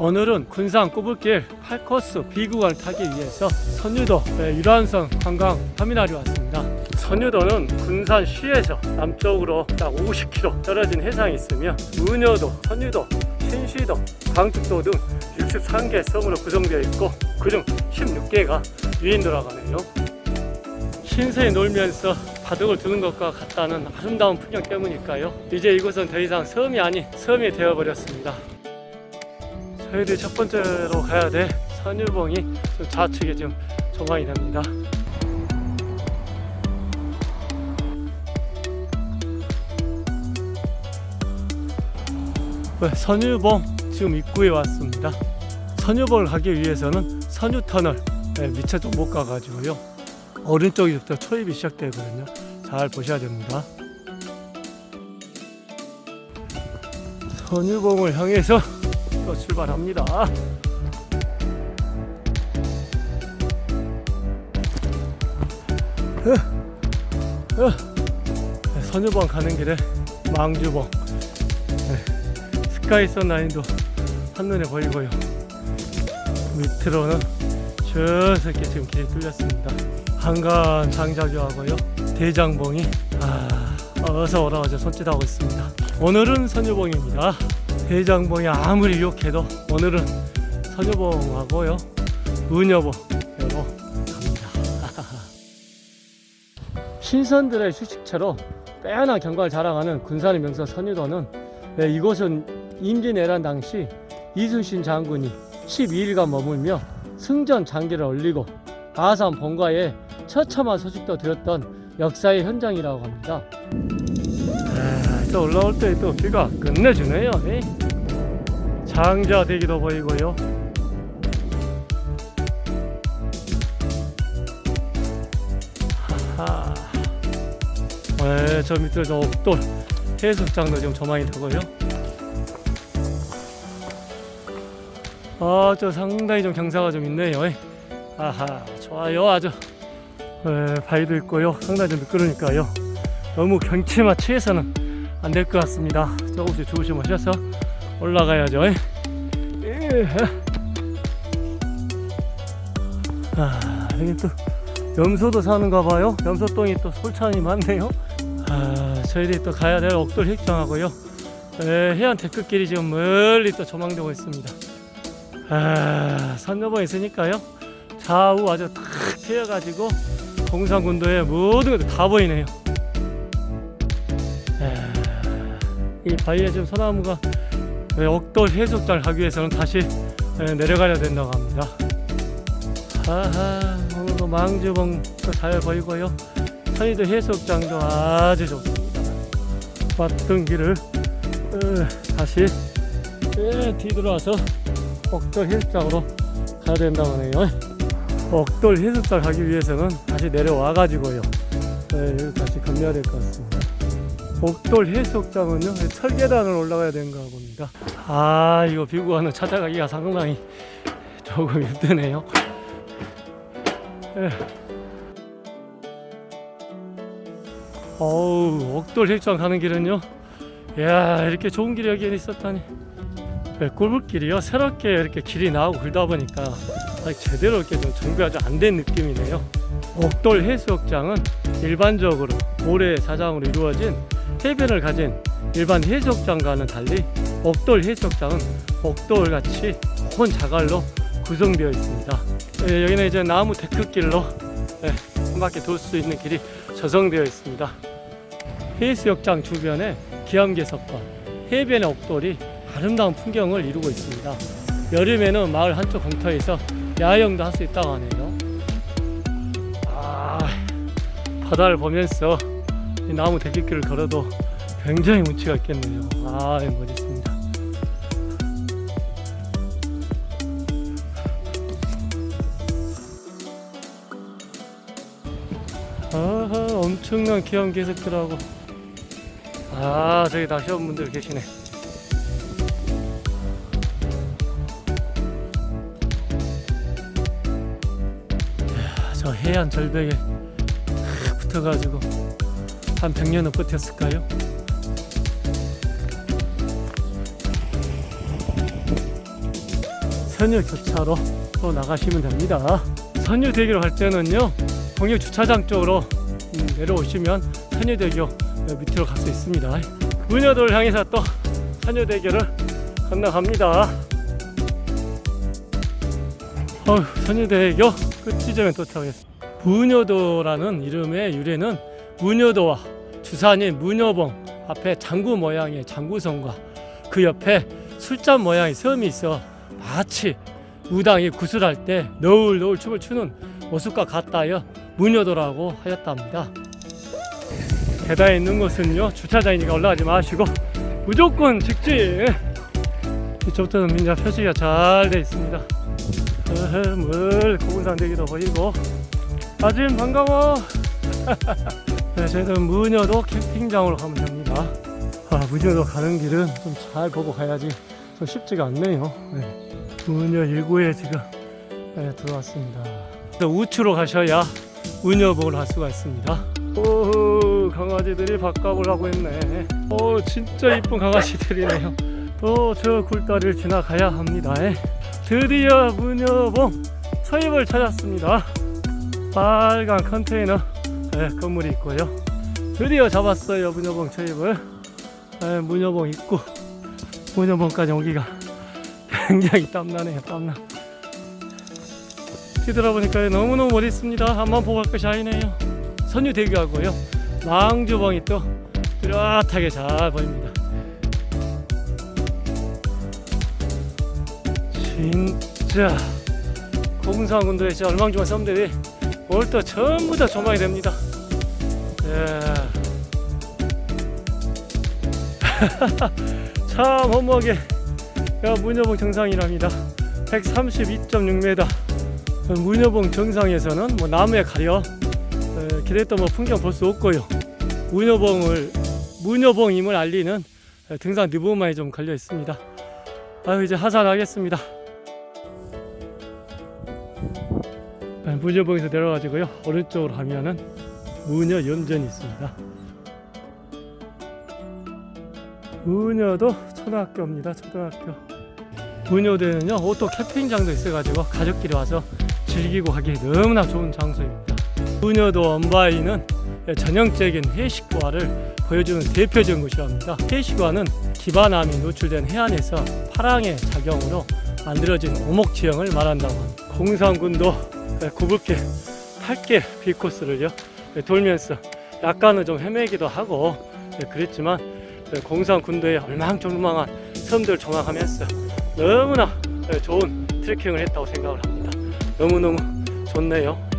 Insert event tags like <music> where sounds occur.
오늘은 군산 꼬불길 8코스 B구간을 타기 위해서 선유도 네, 유람선 관광 터미널이 왔습니다. 선유도는 군산 시에서 남쪽으로 딱 50km 떨어진 해상에 있으며 문여도, 선유도, 신시도, 광tuk도 등 63개 섬으로 구성되어 있고 그중 16개가 유인도라고 하네요. 신세에 놀면서 바둑을 두는 것과 같다는 아름다운 풍경 때문일까요? 이제 이곳은 더 이상 섬이 아닌 섬이 되어버렸습니다. 저희들이 첫 번째로 가야 될 선유봉이 좀 좌측에 좀 조망이 됩니다. 네, 선유봉 지금 입구에 왔습니다. 선유봉을 가기 위해서는 선유터널 네, 미처 좀못 가가지고요. 오른쪽부터 초입이 시작되거든요. 잘 보셔야 됩니다. 선유봉을 향해서 또 출발합니다. 어, 어. 네, 선유봉 가는 길에 망주봉 네, 스카이선 라인도 한눈에 보이고요. 밑으로는 저렇게 지금 길이 뚫렸습니다. 한간 장자교하고요. 대장봉이 아, 어서 오라 어제 손짓하고 있습니다. 오늘은 선유봉입니다. 대장봉이 아무리 유혹해도 오늘은 선유봉하고요. 문여봉으로 갑니다. <laughs> 신선들의 휴식처로 빼어난 경관을 자랑하는 군산의 명소 선유도는 네, 이곳은 임진왜란 당시 이순신 장군이 12일간 머물며 승전 장기를 올리고 아산 본가에 처참한 소식도 들었던 역사의 현장이라고 합니다. 아, 또 올라올 때 또 비가 끝내주네요. 에이. 장자 대기도 보이고요. 하하. 네, 저 밑으로 저 옥돌 해수장도 지금 조망이 되고요. 아, 저 상당히 좀 경사가 좀 있네요. 에이. 아하, 좋아요, 아주. 네, 바위도 있고요. 상당히 좀 미끄러니까요. 너무 경치만 취해서는 안 될 것 같습니다. 조금씩 마셔서 올라가야죠. 예. 아, 여기 또 염소도 사는가 봐요. 염소똥이 또 솔찬이 많네요. 아, 저희들이 또 가야 될 옥돌 획정하고요. 에, 해안 데크길이 지금 멀리 또 조망되고 있습니다. 아, 선여봉 있으니까요. 좌우 아주 탁 트여가지고 공산군도의 모든 것들 다 보이네요. 아, 이 바위에 지금 소나무가 네, 옥돌 해수욕장을 가기 위해서는 다시 네, 내려가야 된다고 합니다. 하하, 오늘도 망주봉도 잘 보이고요. 선의도 해수욕장도 아주 좋습니다. 왔던 길을 어, 다시 예, 뒤돌아서 옥돌 해수욕장으로 가야 된다고 하네요. 옥돌 해수욕장 가기 위해서는 다시 내려와 가지고요. 네, 다시 건너야 될 것 같습니다. 옥돌 해수욕장은요 철계단을 올라가야 되는가 봅니다. 아 이거 비구간을 찾아가기가 상당히 조금 힘드네요. 예. 어우 옥돌 해수욕장 가는 길은요. 이야 이렇게 좋은 길이 여기 있었다니. 네, 꿀물길이요 새롭게 이렇게 길이 나오고 그러다 보니까 제대로 이렇게 좀 정비가 좀 안 된 느낌이네요. 옥돌 해수욕장은 일반적으로 모래 사장으로 이루어진 해변을 가진 일반 해수욕장과는 달리 옥돌 해수욕장은 옥돌같이 큰 자갈로 구성되어 있습니다. 예, 여기는 이제 나무 데크길로 예, 한 바퀴 돌 수 있는 길이 조성되어 있습니다. 해수욕장 주변에 기암괴석과 해변의 옥돌이 아름다운 풍경을 이루고 있습니다. 여름에는 마을 한쪽 공터에서 야영도 할 수 있다고 하네요. 아, 바다를 보면서 이 나무 대길길을 걸어도 굉장히 운치가 있겠네요. 아, 멋있습니다. 아하, 엄청난 기암 개석들하고 아, 저기 낚시원 분들 계시네. 이야, 저 해안 절벽에 탁 붙어가지고 한 100년은 버텼을까요? 선유 교차로 또 나가시면 됩니다. 선유대교로 갈 때는요 공역 주차장 쪽으로 음, 내려오시면 선유대교 밑으로 갈 수 있습니다. 문여도를 향해서 또 선유대교를 건너갑니다. 어휴, 선유대교 끝 지점에 도착했습니다. 문여도라는 이름의 유래는 문여도와 주산인 문여봉 앞에 장구 모양의 장구성과 그 옆에 술잔 모양의 섬이 있어 마치 무당이 구슬할 때 너울 너울 춤을 추는 모습과 같다여 문여도라고 하였답니다. 계단에 있는 곳은요 주차장이니까 올라가지 마시고 무조건 직진. 이쪽부터는 민자 표시가 잘 돼 있습니다. 물 고군산 대기도 보이고 아진 반가워. <laughs> 네, 저희는 무녀도 캠핑장으로 가면 됩니다. 아, 무녀도 가는 길은 좀 잘 보고 가야지 좀 쉽지가 않네요. 네. 무녀 1구에 지금 네, 들어왔습니다. 우측으로 가셔야 무녀봉을 할 수가 있습니다. 오, 강아지들이 밥값을 하고 있네. 오, 진짜 이쁜 강아지들이네요. 또저 굴다리를 지나가야 합니다. 드디어 무녀봉 서입을 찾았습니다. 빨간 컨테이너 네, 건물이 있고요. 드디어 잡았어요 문여봉 초입을. 네, 문여봉 입구 문여봉까지 오기가 <laughs> 굉장히 땀나네요 땀나. 뒤돌아보니까 너무너무 멋있습니다. 한번 보고 갈 것이 아니네요. 선유 대교하고요. 망주봉이 또 뚜렷하게 잘 보입니다. 진짜 공상군도에 진짜 얼망중한 섬들이 또 전부 다 조망이 됩니다. 예. <laughs> 참 야, 문여봉 정상이랍니다. 132.6m. 문여봉 정상에서는 뭐 나무에 가려 에, 기대했던 뭐 풍경 볼 수 없고요. 문여봉을 문여봉임을 알리는 에, 등산 느보만이 좀 걸려 있습니다. 아유 이제 하산하겠습니다. 문여봉에서 내려가지고요 오른쪽으로 가면은 문여 연전이 있습니다. 문여도 초등학교입니다. 초등학교. 무녀도에는요 오토 캠핑장도 있어가지고 가족끼리 와서 즐기고 하기 너무나 좋은 장소입니다. 무녀도 언바위는 전형적인 해식과를 보여주는 대표적인 곳이랍니다. 해식과는 기반암이 노출된 해안에서 파랑의 작용으로 만들어진 오목 지형을 말한다고 합니다. 고군산군도 구불길 8길 B코스를요 돌면서 약간은 좀 헤매기도 하고 그랬지만 공산군도의 얼망졸망한 섬들 조망하면서 너무나 좋은 트레킹을 했다고 생각을 합니다. 너무너무 좋네요.